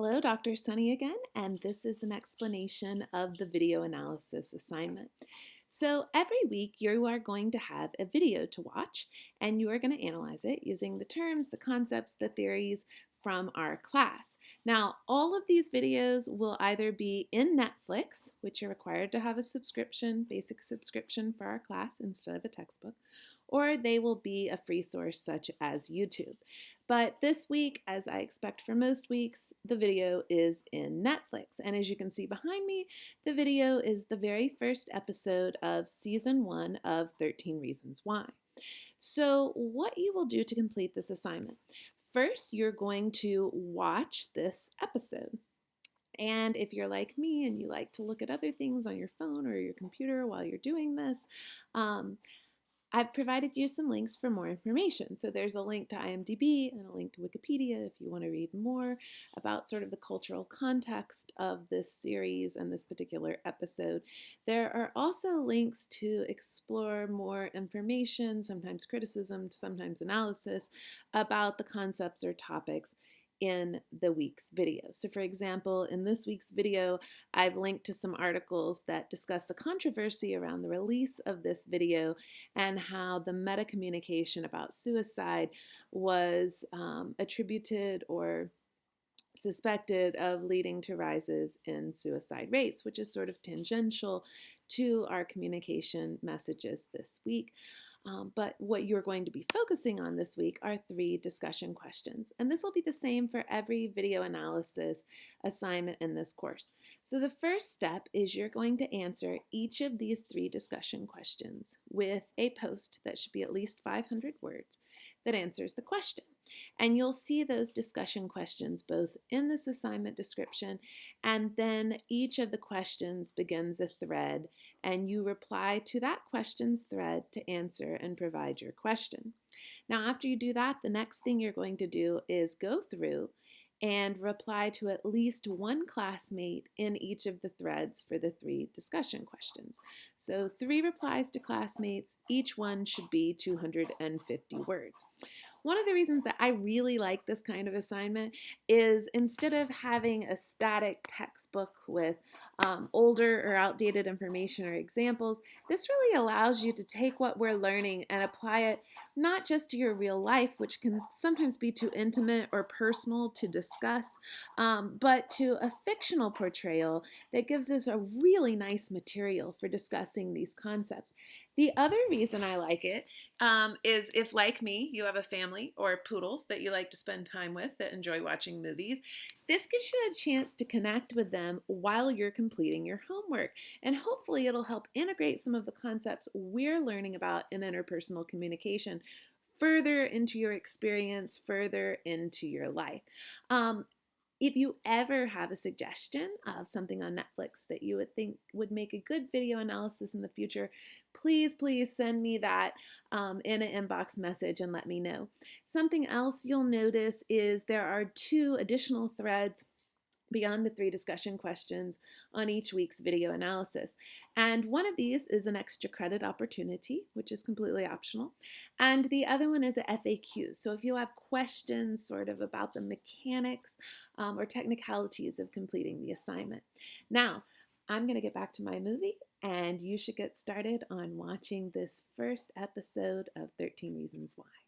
Hello, Dr. Sunny again, and this is an explanation of the video analysis assignment. So every week you are going to have a video to watch and you are going to analyze it using the terms, the concepts, the theories from our class. Now, all of these videos will either be in Netflix, which you're required to have a subscription, basic subscription for our class instead of a textbook, or they will be a free source such as YouTube. But this week, as I expect for most weeks, the video is in Netflix. And as you can see behind me, the video is the very first episode of season one of 13 Reasons Why. So what you will do to complete this assignment. First, you're going to watch this episode. And if you're like me and you like to look at other things on your phone or your computer while you're doing this, um, I've provided you some links for more information. So there's a link to IMDb and a link to Wikipedia if you want to read more about sort of the cultural context of this series and this particular episode. There are also links to explore more information, sometimes criticism, sometimes analysis about the concepts or topics in the week's video. So for example, in this week's video, I've linked to some articles that discuss the controversy around the release of this video and how the meta communication about suicide was um, attributed or suspected of leading to rises in suicide rates, which is sort of tangential to our communication messages this week. Um, but what you're going to be focusing on this week are three discussion questions. And this will be the same for every video analysis assignment in this course. So the first step is you're going to answer each of these three discussion questions with a post that should be at least 500 words that answers the question. And you'll see those discussion questions both in this assignment description and then each of the questions begins a thread and you reply to that question's thread to answer and provide your question. Now after you do that, the next thing you're going to do is go through and reply to at least one classmate in each of the threads for the three discussion questions. So three replies to classmates, each one should be 250 words. One of the reasons that I really like this kind of assignment is instead of having a static textbook with um, older or outdated information or examples, this really allows you to take what we're learning and apply it not just to your real life, which can sometimes be too intimate or personal to discuss, um, but to a fictional portrayal that gives us a really nice material for discussing these concepts. The other reason I like it um, is if, like me, you have a family or poodles that you like to spend time with that enjoy watching movies, this gives you a chance to connect with them while you're completing your homework. And hopefully it'll help integrate some of the concepts we're learning about in interpersonal communication further into your experience, further into your life. Um, if you ever have a suggestion of something on Netflix that you would think would make a good video analysis in the future, please, please send me that um, in an inbox message and let me know. Something else you'll notice is there are two additional threads beyond the three discussion questions on each week's video analysis. And one of these is an extra credit opportunity, which is completely optional. And the other one is a FAQ. So if you have questions sort of about the mechanics um, or technicalities of completing the assignment. Now, I'm going to get back to my movie and you should get started on watching this first episode of 13 Reasons Why.